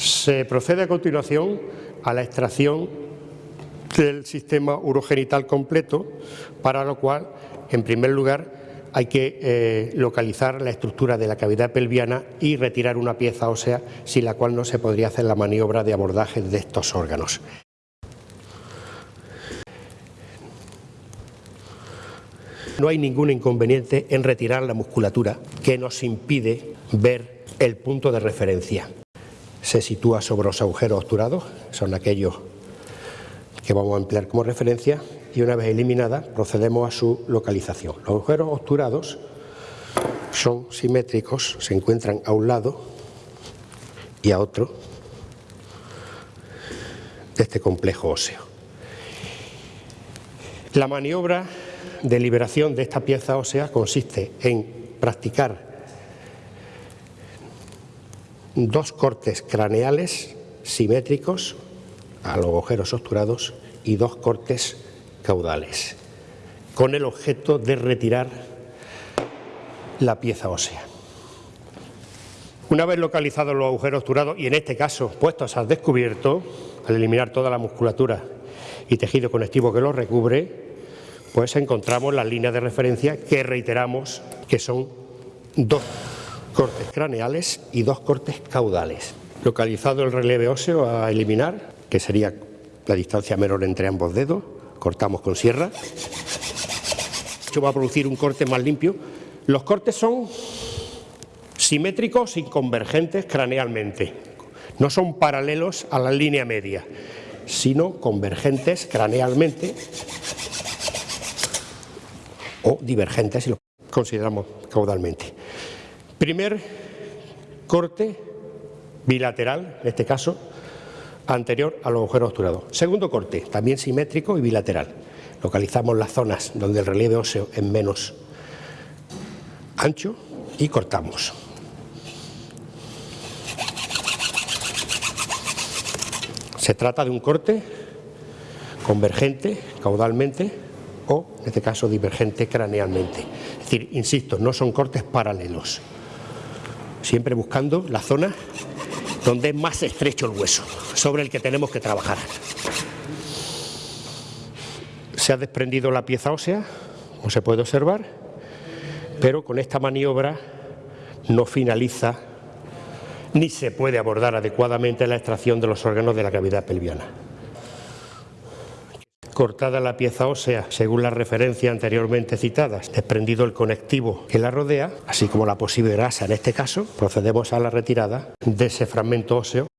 Se procede a continuación a la extracción del sistema urogenital completo, para lo cual, en primer lugar, hay que eh, localizar la estructura de la cavidad pelviana y retirar una pieza ósea, sin la cual no se podría hacer la maniobra de abordaje de estos órganos. No hay ningún inconveniente en retirar la musculatura que nos impide ver el punto de referencia. Se sitúa sobre los agujeros obturados, son aquellos que vamos a emplear como referencia, y una vez eliminada procedemos a su localización. Los agujeros obturados son simétricos, se encuentran a un lado y a otro de este complejo óseo. La maniobra de liberación de esta pieza ósea consiste en practicar dos cortes craneales simétricos a los agujeros obturados y dos cortes caudales, con el objeto de retirar la pieza ósea. Una vez localizados los agujeros obturados y en este caso puestos al descubierto, al eliminar toda la musculatura y tejido conectivo que los recubre, pues encontramos las líneas de referencia que reiteramos que son dos cortes craneales y dos cortes caudales. Localizado el relieve óseo a eliminar, que sería la distancia menor entre ambos dedos, cortamos con sierra. Esto va a producir un corte más limpio. Los cortes son simétricos y convergentes cranealmente. No son paralelos a la línea media, sino convergentes cranealmente o divergentes si lo consideramos caudalmente. Primer corte bilateral, en este caso, anterior a los agujeros obturados. Segundo corte, también simétrico y bilateral. Localizamos las zonas donde el relieve óseo es menos ancho y cortamos. Se trata de un corte convergente caudalmente o, en este caso, divergente cranealmente. Es decir, insisto, no son cortes paralelos, siempre buscando la zona donde es más estrecho el hueso, sobre el que tenemos que trabajar. Se ha desprendido la pieza ósea, como se puede observar, pero con esta maniobra no finaliza ni se puede abordar adecuadamente la extracción de los órganos de la cavidad pelviana cortada la pieza ósea según las referencias anteriormente citadas, desprendido el conectivo que la rodea, así como la posible grasa. En este caso, procedemos a la retirada de ese fragmento óseo